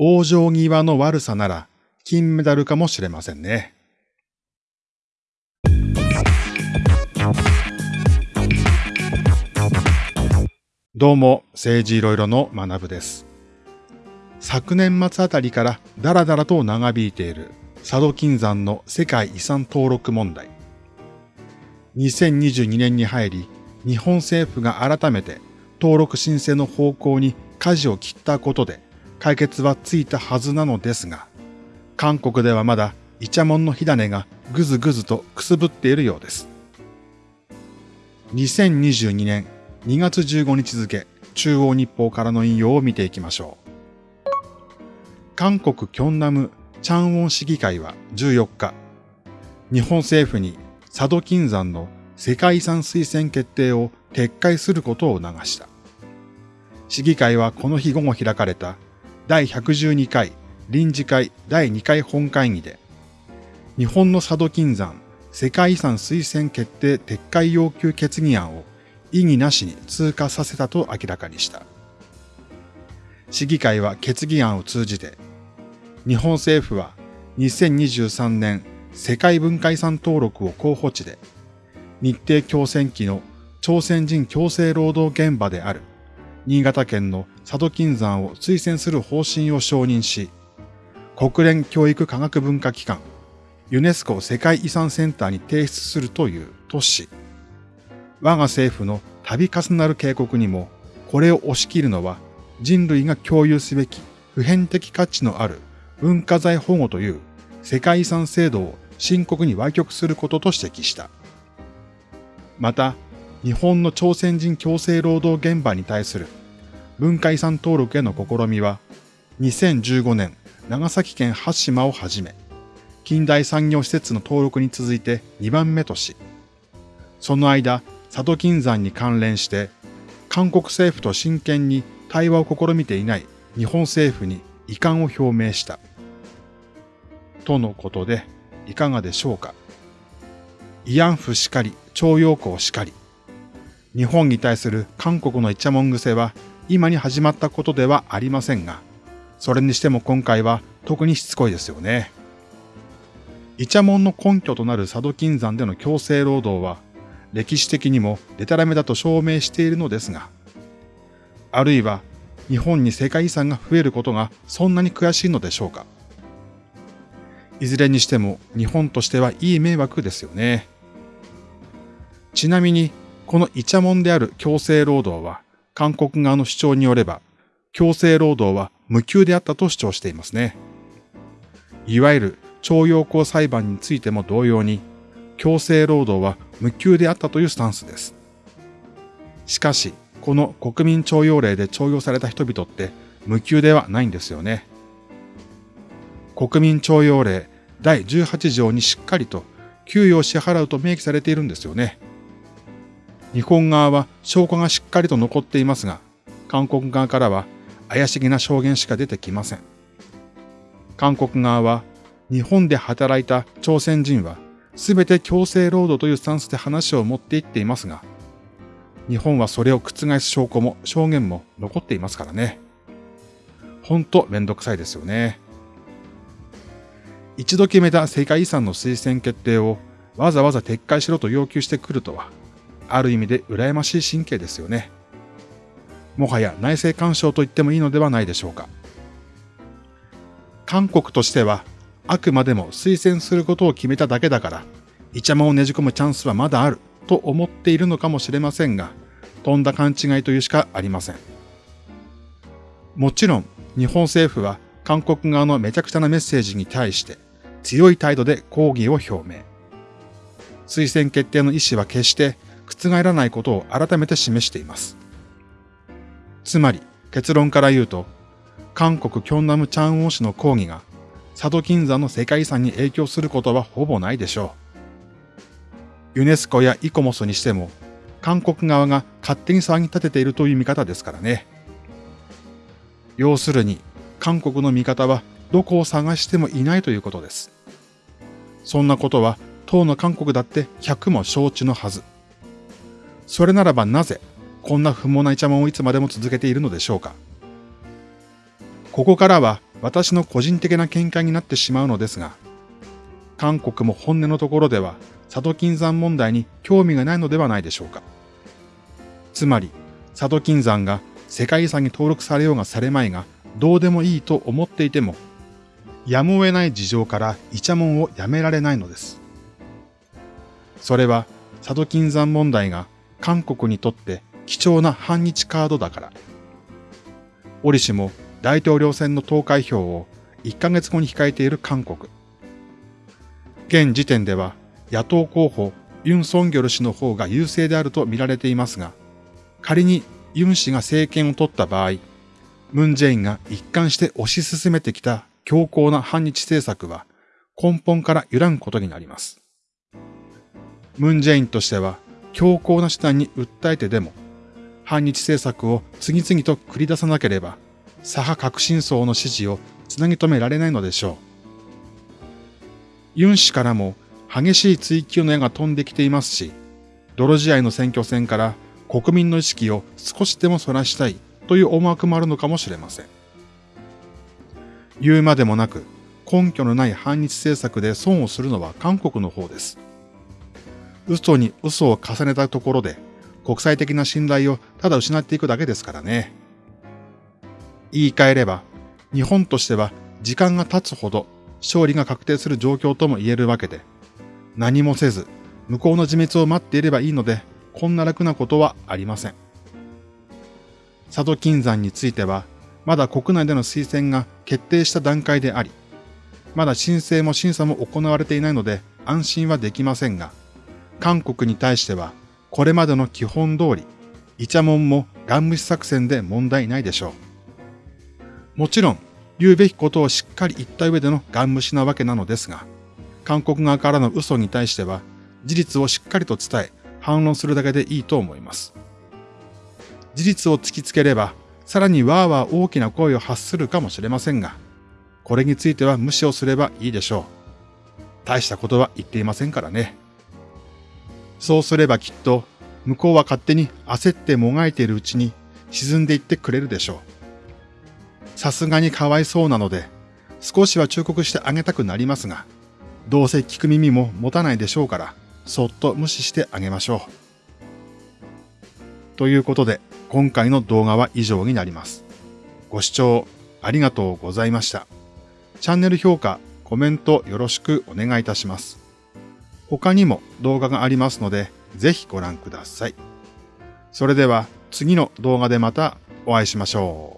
往生際の悪さなら金メダルかもしれませんね。どうも、政治いろいろの学部です。昨年末あたりからだらだらと長引いている佐渡金山の世界遺産登録問題。2022年に入り、日本政府が改めて登録申請の方向に舵を切ったことで解決はついたはずなのですが、韓国ではまだイチャモンの火種がぐずぐずとくすぶっているようです。2022年2月15日付中央日報からの引用を見ていきましょう。韓国キョンナムチャンウォン市議会は14日、日本政府に佐渡金山の世界遺産推薦決定を撤回することを促した。市議会はこの日午後開かれた第112回臨時会第2回本会議で、日本の佐渡金山世界遺産推薦決定撤回要求決議案を異議なしに通過させたと明らかにした。市議会は決議案を通じて、日本政府は2023年世界文化遺産登録を候補地で、日程強戦期の朝鮮人強制労働現場である新潟県の佐渡金山を推薦する方針を承認し、国連教育科学文化機関ユネスコ世界遺産センターに提出するという都市。我が政府の度重なる警告にも、これを押し切るのは人類が共有すべき普遍的価値のある文化財保護という世界遺産制度を深刻に歪曲することと指摘した。また、日本の朝鮮人強制労働現場に対する文化遺産登録への試みは、2015年長崎県八島をはじめ、近代産業施設の登録に続いて2番目とし、その間、佐渡金山に関連して、韓国政府と真剣に対話を試みていない日本政府に遺憾を表明した。とのことで、いかがでしょうか。慰安婦しかり、徴用工しかり。日本に対する韓国のイチャモン癖は今に始まったことではありませんが、それにしても今回は特にしつこいですよね。イチャモンの根拠となる佐渡金山での強制労働は、歴史的にもデタラメだと証明しているのですが、あるいは日本に世界遺産が増えることがそんなに悔しいのでしょうか。いずれにしても日本としてはいい迷惑ですよね。ちなみに、このイチャモンである強制労働は、韓国側の主張によれば、強制労働は無給であったと主張していますね。いわゆる徴用工裁判についても同様に、強制労働は無給であったというスタンスです。しかし、この国民徴用令で徴用された人々って無給ではないんですよね。国民徴用令第18条にしっかりと給与を支払うと明記されているんですよね。日本側は証拠がしっかりと残っていますが、韓国側からは怪しげな証言しか出てきません。韓国側は日本で働いた朝鮮人は全て強制労働というスタンスで話を持っていっていますが、日本はそれを覆す証拠も証言も残っていますからね。ほんとめんどくさいですよね。一度決めた世界遺産の推薦決定をわざわざ撤回しろと要求してくるとは、ある意味で羨ましい神経ですよね。もはや内政干渉と言ってもいいのではないでしょうか。韓国としては、あくまでも推薦することを決めただけだから、イチャモをねじ込むチャンスはまだあると思っているのかもしれませんが、とんだ勘違いというしかありません。もちろん、日本政府は韓国側のめちゃくちゃなメッセージに対して強い態度で抗議を表明。推薦決定の意思は決して覆らないことを改めて示しています。つまり結論から言うと、韓国キョンナムチャンウォ市の抗議が佐渡金山の世界遺産に影響することはほぼないでしょう。ユネスコやイコモスにしても、韓国側が勝手に騒ぎ立てているという見方ですからね。要するに、韓国の見方はどこを探してもいないということです。そんなことは当の韓国だって100も承知のはず。それならばなぜこんな不毛なイチャモンをいつまでも続けているのでしょうか？ここからは私の個人的な見解になってしまうのですが、韓国も本音のところでは佐渡金山問題に興味がないのではないでしょうか？つまり、佐渡金山が世界遺産に登録されようがされまいが、どうでもいいと思っていても、やむを得ない事情からイチャモンをやめられないのです。それは、佐渡金山問題が韓国にとって貴重な反日カードだから。折しも大統領選の投開票を1ヶ月後に控えている韓国。現時点では野党候補ユン・ソンギョル氏の方が優勢であると見られていますが、仮にユン氏が政権を取った場合、ムン・ジェインが一貫して推し進めてきた強硬な反日政策は根本から揺らぐことになります。ムン・ジェインとしては強硬な手段に訴えてでも反日政策を次々と繰り出さなければ左派革新層の支持をつなぎ止められないのでしょう。ユン氏からも激しい追及の矢が飛んできていますし、泥仕合の選挙戦から国民の意識を少しでも反らしたいという思惑もあるのかもしれません。言うまでもなく、根拠のない反日政策で損をするのは韓国の方です。嘘に嘘を重ねたところで、国際的な信頼をただ失っていくだけですからね。言い換えれば、日本としては時間が経つほど勝利が確定する状況とも言えるわけで、何もせず、向こうの自滅を待っていればいいので、こんな楽なことはありません。佐渡金山については、まだ国内での推薦が決定した段階であり、まだ申請も審査も行われていないので安心はできませんが、韓国に対しては、これまでの基本通り、イチャモンもガン無視作戦で問題ないでしょう。もちろん、言うべきことをしっかり言った上でのガン無視なわけなのですが、韓国側からの嘘に対しては、事実をしっかりと伝え、反論するだけでいいと思います。事実を突きつければ、さらにわーわー大きな声を発するかもしれませんが、これについては無視をすればいいでしょう。大したことは言っていませんからね。そうすればきっと、向こうは勝手に焦ってもがいているうちに沈んでいってくれるでしょう。さすがにかわいそうなので、少しは忠告してあげたくなりますが、どうせ聞く耳も持たないでしょうから、そっと無視してあげましょう。ということで、今回の動画は以上になります。ご視聴ありがとうございました。チャンネル評価、コメントよろしくお願いいたします。他にも動画がありますので、ぜひご覧ください。それでは次の動画でまたお会いしましょう。